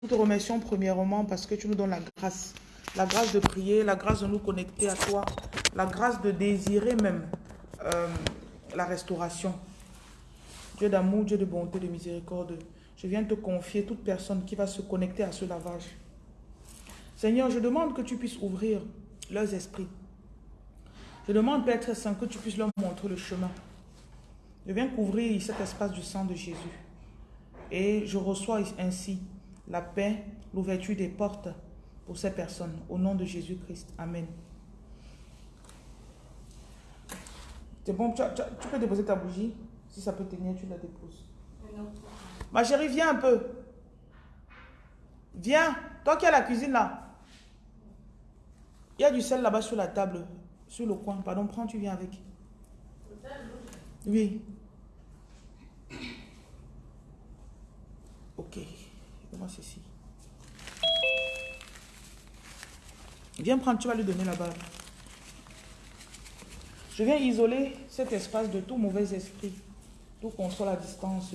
Nous te remercions premièrement parce que tu nous donnes la grâce. La grâce de prier, la grâce de nous connecter à toi, la grâce de désirer même euh, la restauration. Dieu d'amour, Dieu de bonté, de miséricorde, je viens te confier toute personne qui va se connecter à ce lavage. Seigneur, je demande que tu puisses ouvrir leurs esprits. Je demande, Père très saint, que tu puisses leur montrer le chemin. Je viens couvrir cet espace du sang de Jésus. Et je reçois ainsi la paix, l'ouverture des portes pour ces personnes. Au nom de Jésus-Christ. Amen. C'est bon, tu, peux déposer ta bougie. Si ça peut tenir, tu la déposes. Ma chérie, viens un peu. Viens. Toi qui as la cuisine là. Il y a du sel là-bas sur la table, sur le coin. Pardon, prends, tu viens avec. Oui. Ok. Moi, ceci. Viens prendre, tu vas lui donner là-bas. Je viens isoler cet espace de tout mauvais esprit, tout contrôle à distance.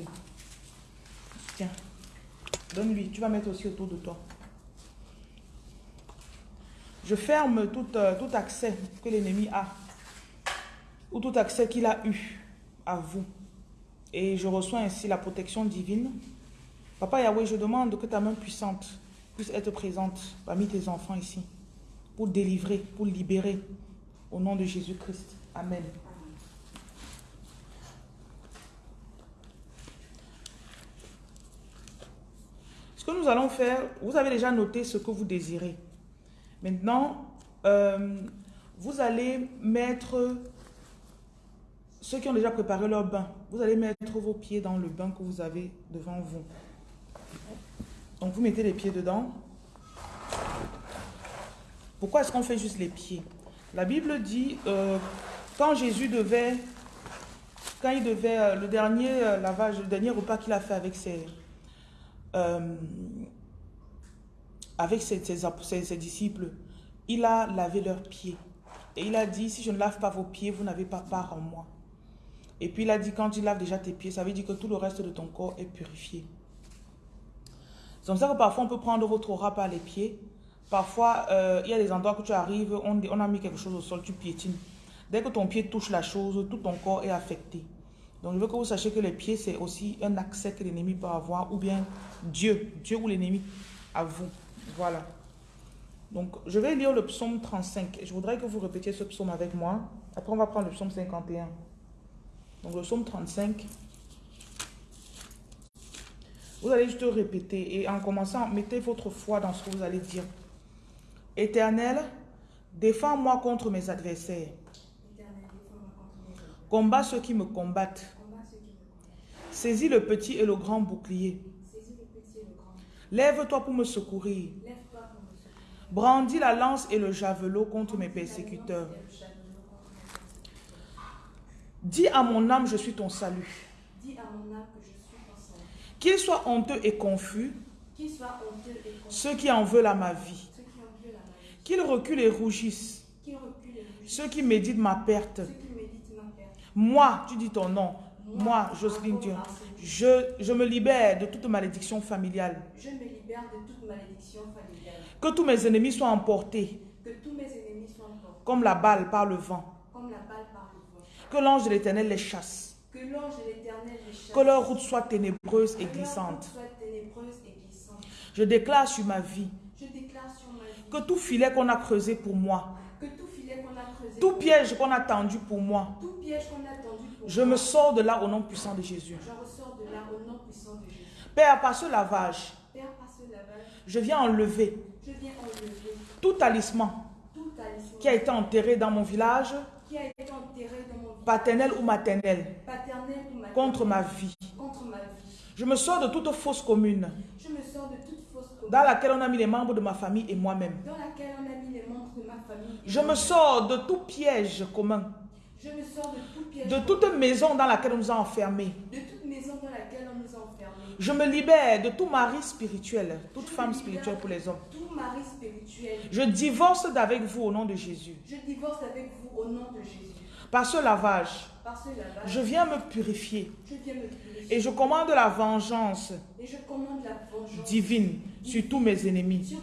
Tiens, donne-lui, tu vas mettre aussi autour de toi. Je ferme tout, euh, tout accès que l'ennemi a, ou tout accès qu'il a eu à vous. Et je reçois ainsi la protection divine. Papa Yahweh, je demande que ta main puissante puisse être présente parmi tes enfants ici, pour délivrer, pour libérer, au nom de Jésus-Christ. Amen. Ce que nous allons faire, vous avez déjà noté ce que vous désirez. Maintenant, euh, vous allez mettre, ceux qui ont déjà préparé leur bain, vous allez mettre vos pieds dans le bain que vous avez devant vous. Donc vous mettez les pieds dedans. Pourquoi est-ce qu'on fait juste les pieds? La Bible dit, euh, quand Jésus devait, quand il devait, euh, le dernier lavage, le dernier repas qu'il a fait avec ses, avec ses, disciples, il a lavé leurs pieds. Et il a dit, si je ne lave pas vos pieds, vous n'avez pas part en moi. Et puis il a dit, quand il lave déjà tes pieds, ça veut dire que tout le reste de ton corps est purifié. C'est comme ça que parfois on peut prendre votre aura par les pieds. Parfois, euh, il y a des endroits que tu arrives, on, on a mis quelque chose au sol, tu piétines. Dès que ton pied touche la chose, tout ton corps est affecté. Donc je veux que vous sachiez que les pieds, c'est aussi un accès que l'ennemi peut avoir, ou bien Dieu, Dieu ou l'ennemi à vous. Voilà. Donc, je vais lire le psaume 35. Je voudrais que vous répétiez ce psaume avec moi. Après, on va prendre le psaume 51. Donc, le psaume 35. Vous allez juste répéter. Et en commençant, mettez votre foi dans ce que vous allez dire. Éternel, défends-moi contre mes adversaires. Combat ceux qui me combattent. Saisis le petit et le grand bouclier. Lève-toi pour me secourir. Brandis la lance et le javelot contre mes persécuteurs. Dis à mon âme, je suis ton salut. Qu'ils soient honteux et confus, ceux qui en veulent à ma vie. Qu'ils reculent et rougissent, ceux qui méditent ma perte. Moi, tu dis ton nom, moi, Jocelyne Dieu, je, je me libère de toute malédiction familiale. Je me libère de toute malédiction familiale. Que tous mes ennemis soient emportés. Que tous mes ennemis soient emportés. Comme la balle par le vent. Comme la balle par le vent. Que l'ange de l'éternel les chasse. Que l'ange de l'éternel les chasse. Que leur route soit ténébreuse et glissante. Je déclare sur ma vie. Que tout filet qu'on a creusé pour moi. Que tout filet qu'on a creusé. Tout piège qu'on a tendu pour moi. Tout piège qu'on a tendu pour je me sors de là au nom puissant de Jésus. Je ressors de là au nom puissant de Jésus. Père, par ce lavage. Père, par ce lavage. Je viens enlever. Je viens enlever. Tout talisman. Tout talisman. Qui a été enterré dans mon village. Qui a été enterré dans mon village. Paternel ou maternel. Paternel ou maternel. Contre ma vie. Contre ma vie. Je me sors de toute fausse commune. Je me sors de toute fausse commune. Dans laquelle on a mis les membres de ma famille et moi-même. Dans laquelle on a mis les membres de ma famille. Je me sors de tout piège commun. Je me sors de tout piège. De toute maison dans laquelle on nous a enfermés. De toute maison dans laquelle on nous a enfermés. Je me libère de tout mari spirituel, toute femme spirituelle pour les hommes. Tout mari spirituel. Je divorce d'avec vous au nom de Jésus. Je divorce avec vous au nom de Jésus. Par ce lavage, je viens me purifier. Et je commande la vengeance, divine sur tous mes ennemis.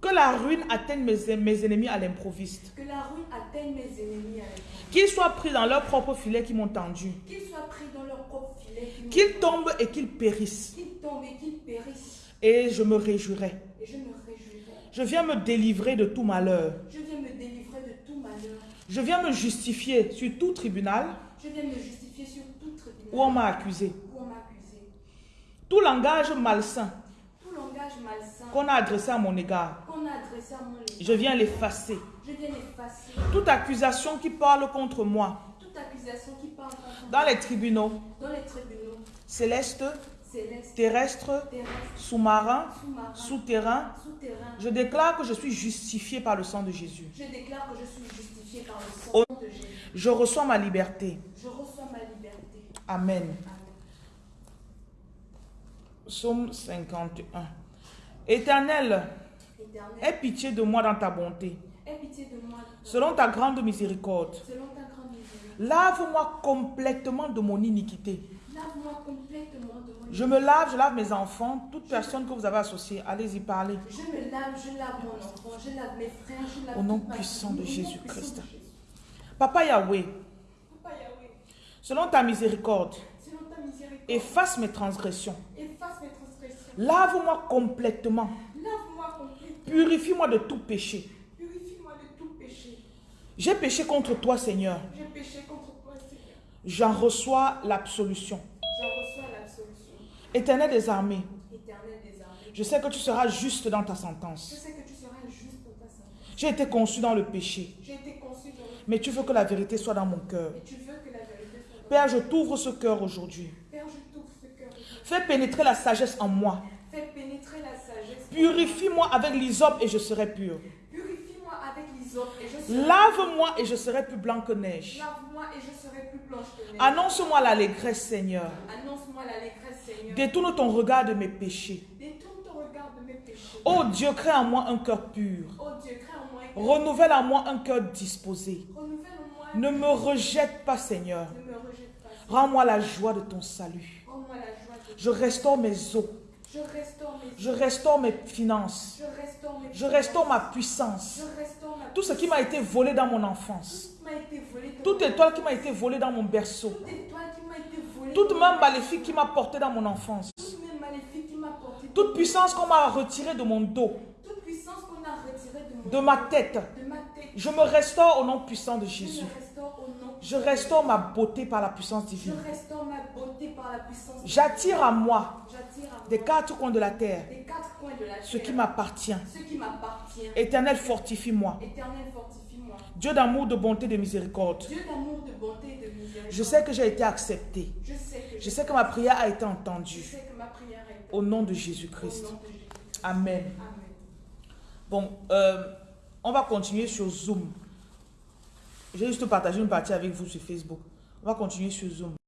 Que la ruine atteigne mes, ennemis à l'improviste. Qu'ils soient pris dans leur propre filet qui m'ont tendu. Qu'ils tombent et qu'ils périssent. Et je me réjouirai. Je viens me délivrer de tout malheur. Je viens me justifier sur tout tribunal. Où on m'a accusé. Tout langage malsain qu'on a adressé à mon égard. Je viens l'effacer. Toute accusation qui parle contre moi. Dans les tribunaux. Célestes, terrestres, sous-marins, souterrains. Je déclare que je suis justifié par le sang de Jésus. Je déclare que je suis justifié par le sang de Jésus. Je reçois ma liberté. Je reçois ma liberté. Amen. Psaume 51. Éternel, aie pitié de moi dans ta bonté. Selon ta grande miséricorde. Lave-moi complètement de mon iniquité. Je me lave, je lave mes enfants, toute personne que vous avez associée. Allez-y parler. Je me lave, je lave mon enfant, je lave mes frères, je lave Au nom puissant de Jésus-Christ. Papa Yahweh, selon ta miséricorde, efface mes transgressions. Lave-moi complètement. Purifie-moi de tout péché. J'ai péché contre toi, Seigneur. J'en reçois l'absolution. Éternel des armées. Je sais que tu seras juste dans ta sentence. J'ai été conçu dans le péché. Mais tu veux que la vérité soit dans mon cœur. Père, je t'ouvre ce cœur aujourd'hui. Fais pénétrer la sagesse en moi. Purifie-moi avec l'hysope et je serai pur. Lave-moi et je serai plus blanc que neige. Annonce-moi l'allégresse, Seigneur. Détourne ton regard de mes péchés. Oh Dieu, crée en moi un cœur pur. Renouvelle en moi un cœur disposé. Ne me rejette pas, Seigneur. Rends-moi la joie de ton salut. Je restaure mes os. Je restaure mes finances. Je restaure ma puissance. Tout ce qui m'a été volé dans mon enfance. Toute étoile qui m'a été volée dans mon berceau. Toute main maléfique qui m'a porté dans mon enfance. Toute puissance qu'on m'a retirée de mon dos. De ma tête. Je me restaure au nom puissant de Jésus. Je restaure ma beauté par la puissance divine. J'attire à moi des quatre coins de la terre ce qui m'appartient. Éternel, fortifie-moi. Dieu d'amour, de bonté, de miséricorde. Je sais que j'ai été accepté. Je sais que ma prière a été entendue. Au nom de Jésus-Christ. Amen. Bon, euh, on va continuer sur Zoom. J'ai juste partagé une partie avec vous sur Facebook. On va continuer sur Zoom.